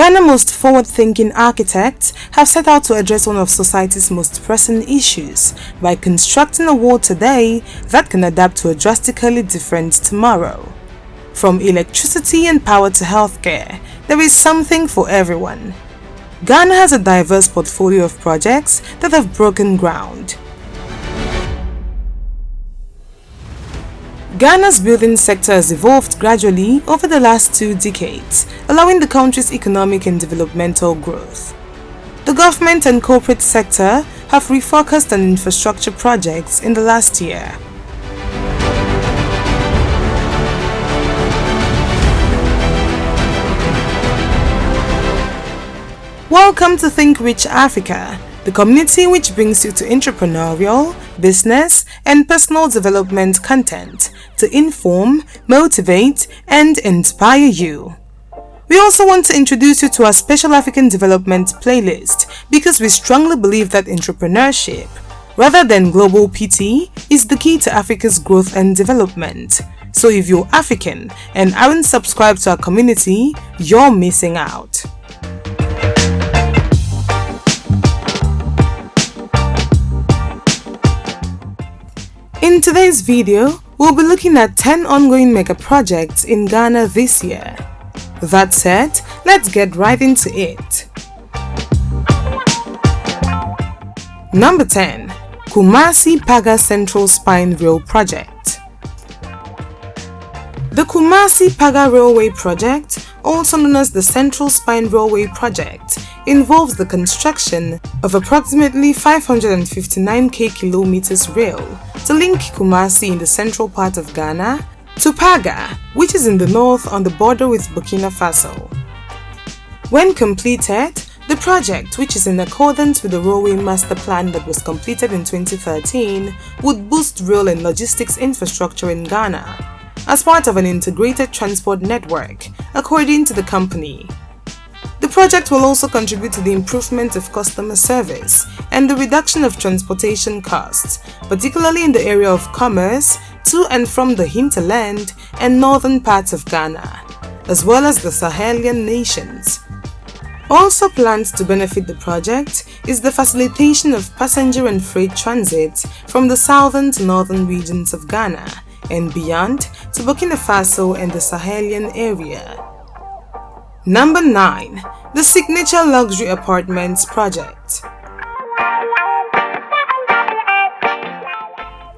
Ghana's most forward-thinking architects have set out to address one of society's most pressing issues by constructing a world today that can adapt to a drastically different tomorrow. From electricity and power to healthcare, there is something for everyone. Ghana has a diverse portfolio of projects that have broken ground. Ghana's building sector has evolved gradually over the last two decades, allowing the country's economic and developmental growth. The government and corporate sector have refocused on infrastructure projects in the last year. Welcome to Think Rich Africa, the community which brings you to entrepreneurial, business, and personal development content to inform, motivate, and inspire you. We also want to introduce you to our special African development playlist because we strongly believe that entrepreneurship, rather than global PT, is the key to Africa's growth and development. So if you're African and aren't subscribed to our community, you're missing out. In today's video, we'll be looking at 10 ongoing mega projects in Ghana this year. That said, let's get right into it. Number 10. Kumasi Paga Central Spine Rail Project The Kumasi Paga Railway Project, also known as the Central Spine Railway Project, involves the construction of approximately 559k kilometers rail to link Kumasi in the central part of Ghana to Paga, which is in the north on the border with Burkina Faso. When completed, the project, which is in accordance with the Railway Master Plan that was completed in 2013, would boost rail and logistics infrastructure in Ghana as part of an integrated transport network, according to the company. The project will also contribute to the improvement of customer service and the reduction of transportation costs, particularly in the area of commerce to and from the hinterland and northern parts of Ghana, as well as the Sahelian nations. Also planned to benefit the project is the facilitation of passenger and freight transit from the southern to northern regions of Ghana and beyond to Burkina Faso and the Sahelian area. Number 9. The Signature Luxury Apartments Project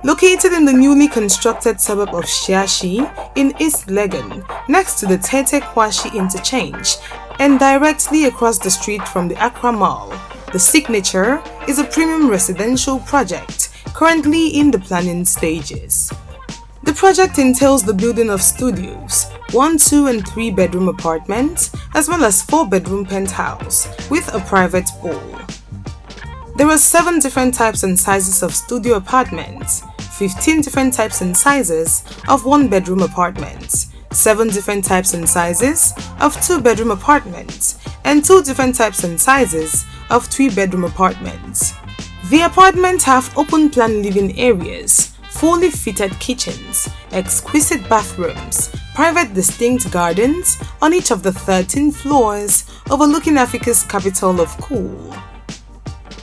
Located in the newly constructed suburb of Shiashie in East Legon, next to the Tetteh Quarshie interchange and directly across the street from the Accra Mall, the Signature is a premium residential project currently in the planning stages. The project entails the building of studios, 1, 2 and 3 bedroom apartments, as well as 4 bedroom penthouse with a private pool. There are 7 different types and sizes of studio apartments, 15 different types and sizes of 1 bedroom apartments, 7 different types and sizes of 2 bedroom apartments, and 2 different types and sizes of 3 bedroom apartments. The apartments have open plan living areas fully fitted kitchens, exquisite bathrooms, private distinct gardens on each of the 13 floors overlooking Africa's capital of cool.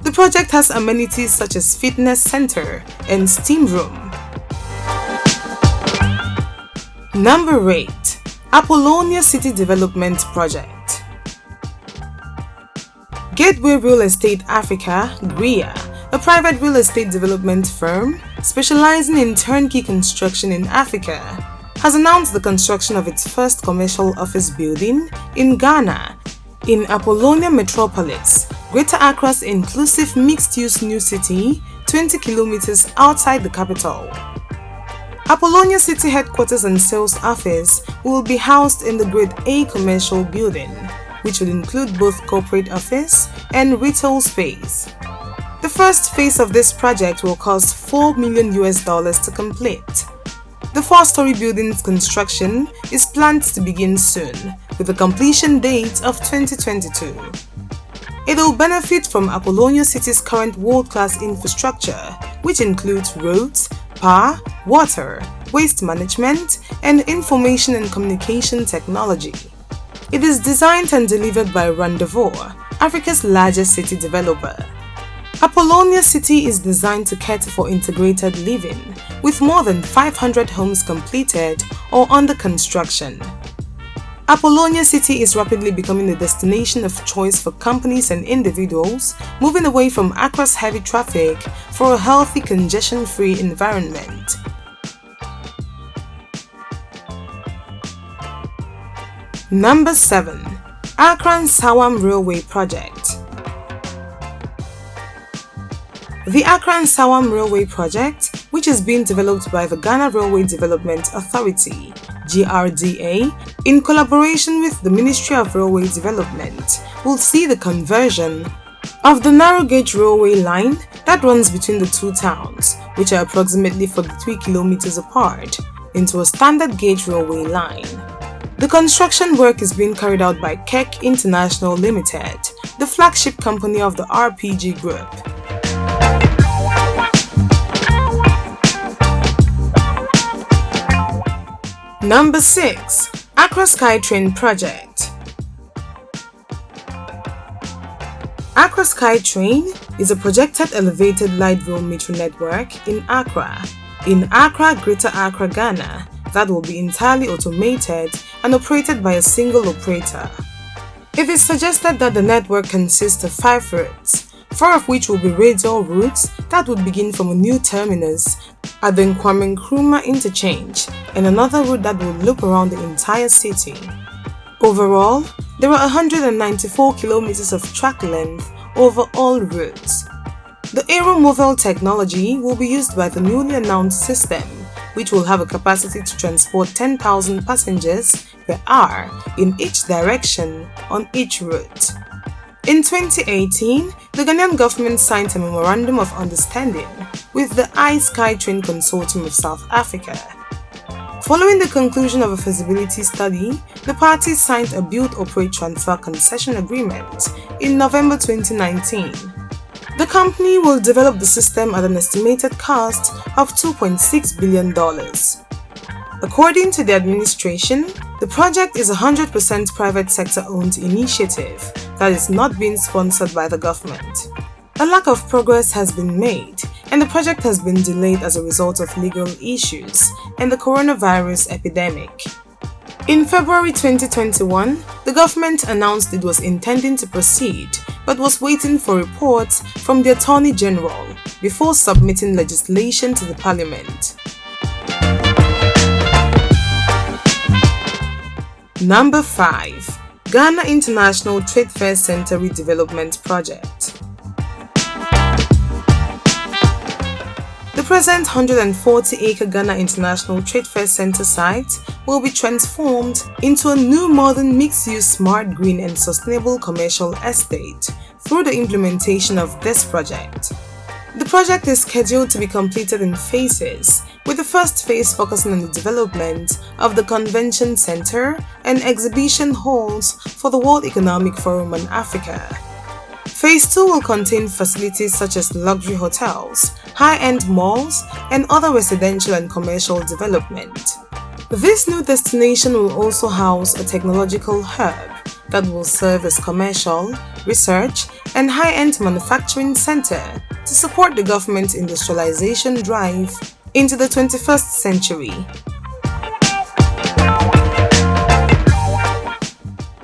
The project has amenities such as fitness center and steam room. Number 8. Apollonia City Development Project Gateway Real Estate Africa, GREA, a private real estate development firm specializing in turnkey construction in Africa, has announced the construction of its first commercial office building in Ghana, in Apollonia Metropolis, Greater Accra's inclusive mixed-use new city, 20 kilometers outside the capital. Apollonia City headquarters and sales office will be housed in the Grade A commercial building, which will include both corporate office and retail space. The first phase of this project will cost 4 million US dollars to complete. The four-story building's construction is planned to begin soon, with a completion date of 2022. It will benefit from Apollonia City's current world-class infrastructure, which includes roads, power, water, waste management, and information and communication technology. It is designed and delivered by Rendeavour, Africa's largest city developer. Apollonia City is designed to cater for integrated living, with more than 500 homes completed or under construction. Apollonia City is rapidly becoming the destination of choice for companies and individuals, moving away from Accra's heavy traffic for a healthy, congestion-free environment. Number 7. Accra Nsawam Railway Project The Accra Nsawam Railway Project, which is being developed by the Ghana Railway Development Authority, GRDA, in collaboration with the Ministry of Railway Development, will see the conversion of the narrow gauge railway line that runs between the two towns, which are approximately 43 kilometers apart, into a standard gauge railway line. The construction work is being carried out by KEC International Limited, the flagship company of the RPG Group. Number 6. Accra SkyTrain Project Accra SkyTrain is a projected elevated light rail metro network in Accra, in Accra, Greater Accra, Ghana, that will be entirely automated and operated by a single operator. It is suggested that the network consists of five routes, four of which will be radial routes that would begin from a new terminus at the Kwame Nkrumah interchange and another route that will loop around the entire city. Overall, there are 194 kilometers of track length over all routes. The Aeromovel technology will be used by the newly announced system, which will have a capacity to transport 10,000 passengers per hour in each direction on each route. In 2018, the Ghanaian government signed a Memorandum of Understanding with the iSkytrain Consortium of South Africa. Following the conclusion of a feasibility study, the parties signed a Build Operate Transfer Concession Agreement in November 2019. The company will develop the system at an estimated cost of $2.6 billion. According to the administration, the project is a 100% private sector owned initiative that is not being sponsored by the government. A lack of progress has been made and the project has been delayed as a result of legal issues and the coronavirus epidemic. In February 2021, the government announced it was intending to proceed but was waiting for reports from the Attorney General before submitting legislation to the Parliament. Number 5. Ghana International Trade Fair Center Redevelopment Project The present 140-acre Ghana International Trade Fair Center site will be transformed into a new modern mixed-use smart green and sustainable commercial estate through the implementation of this project. The project is scheduled to be completed in phases, with the first phase focusing on the development of the convention center and exhibition halls for the World Economic Forum on Africa. Phase 2 will contain facilities such as luxury hotels, high-end malls, and other residential and commercial development. This new destination will also house a technological hub that will serve as commercial, research, and high-end manufacturing center to support the government's industrialization drive into the 21st century.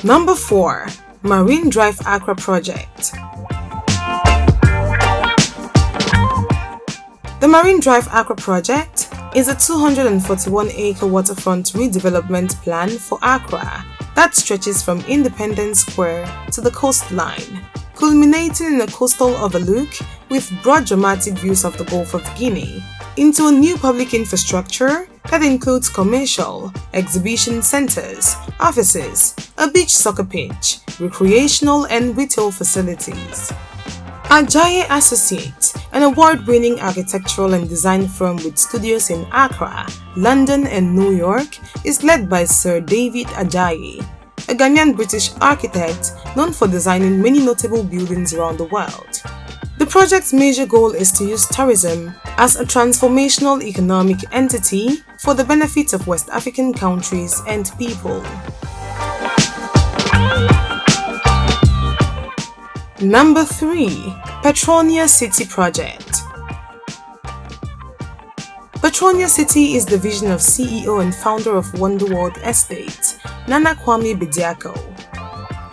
Number 4. Marine Drive Accra Project The Marine Drive Accra Project is a 241-acre waterfront redevelopment plan for Accra that stretches from Independence Square to the coastline, culminating in a coastal overlook with broad dramatic views of the Gulf of Guinea, into a new public infrastructure that includes commercial, exhibition centers, offices, a beach soccer pitch, recreational and retail facilities. Adjaye Associates, an award-winning architectural and design firm with studios in Accra, London and New York, is led by Sir David Adjaye, a Ghanaian-British architect known for designing many notable buildings around the world. The project's major goal is to use tourism as a transformational economic entity for the benefit of West African countries and people. Number 3. Petronia City Project Petronia City is the vision of CEO and founder of Wonderworld Estate, Nana Kwame Bediako.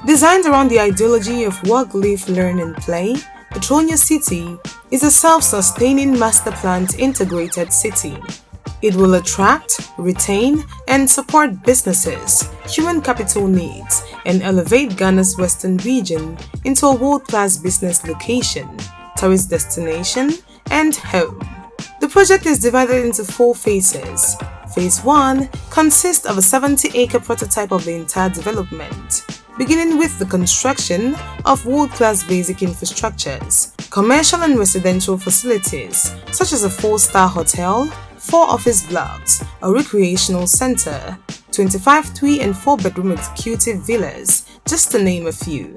Designed around the ideology of work, live, learn and play, Petronia City is a self-sustaining master-planned integrated city. It will attract, retain, and support businesses, human capital needs, and elevate Ghana's western region into a world-class business location, tourist destination, and home. The project is divided into four phases. Phase 1 consists of a 70-acre prototype of the entire development, beginning with the construction of world-class basic infrastructures, commercial and residential facilities, such as a four-star hotel, four office blocks, a recreational center, 25 three and four bedroom executive villas, just to name a few.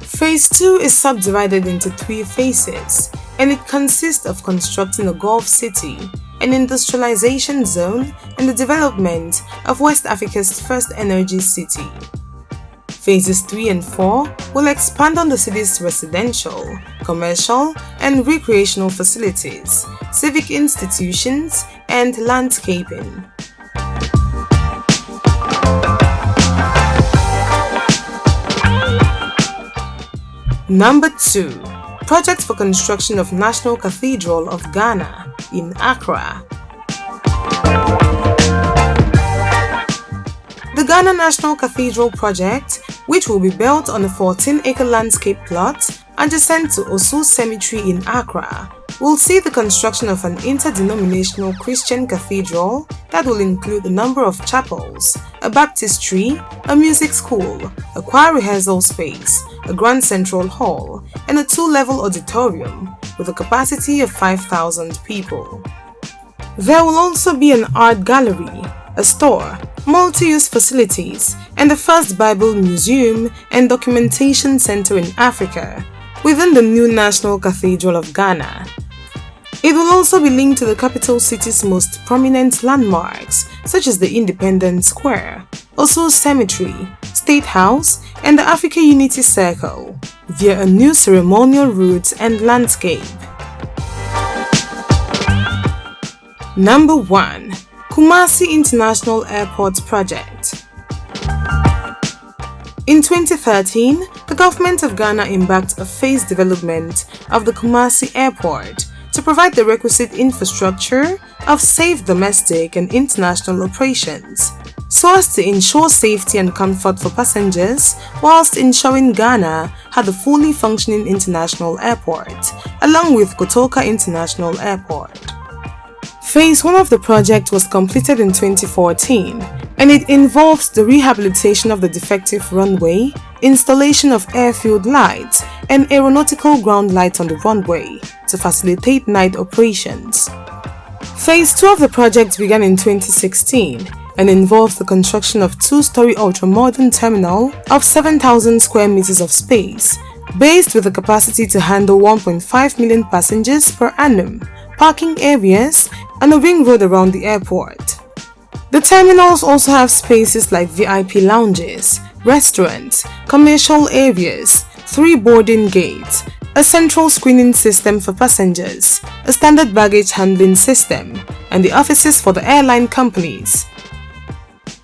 Phase 2 is subdivided into three phases, and it consists of constructing a Gulf city, an industrialization zone, and the development of West Africa's first energy city. Phases 3 and 4 will expand on the city's residential, commercial, and recreational facilities, civic institutions, and landscaping. Number 2. Project for construction of National Cathedral of Ghana in Accra. The Ghana National Cathedral project, which will be built on a 14-acre landscape plot adjacent to Osu Cemetery in Accra, will see the construction of an interdenominational Christian cathedral that will include a number of chapels, a baptistry, a music school, a choir rehearsal space, a grand central hall, and a two-level auditorium with a capacity of 5,000 people. There will also be an art gallery, a store, multi-use facilities, and the first Bible museum and documentation center in Africa within the new National Cathedral of Ghana. It will also be linked to the capital city's most prominent landmarks such as the Independence Square, Osu Cemetery, State House, and the Africa Unity Circle via a new ceremonial route and landscape. Number 1. Kumasi International Airport Project in 2013, the government of Ghana embarked a phased development of the Kumasi Airport to provide the requisite infrastructure of safe domestic and international operations so as to ensure safety and comfort for passengers whilst ensuring Ghana had a fully functioning international airport, along with Kotoka International Airport. Phase 1 of the project was completed in 2014 and it involves the rehabilitation of the defective runway, installation of airfield lights, and aeronautical ground lights on the runway to facilitate night operations. Phase 2 of the project began in 2016 and involves the construction of two-story ultra-modern terminal of 7,000 square meters of space, based with a capacity to handle 1.5 million passengers per annum, parking areas, and a ring road around the airport. The terminals also have spaces like VIP lounges, restaurants, commercial areas, three boarding gates, a central screening system for passengers, a standard baggage handling system, and the offices for the airline companies.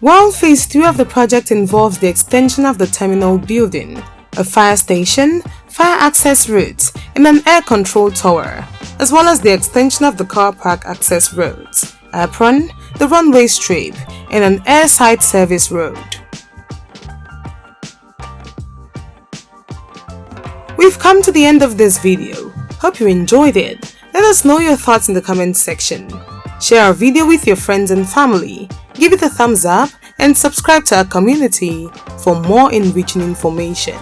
While Phase 3 of the project involves the extension of the terminal building, a fire station, fire access routes, and an air control tower, as well as the extension of the car park access roads, apron, the runway strip, and an airside service road. We've come to the end of this video. Hope you enjoyed it. Let us know your thoughts in the comment section. Share our video with your friends and family. Give it a thumbs up and subscribe to our community for more enriching information.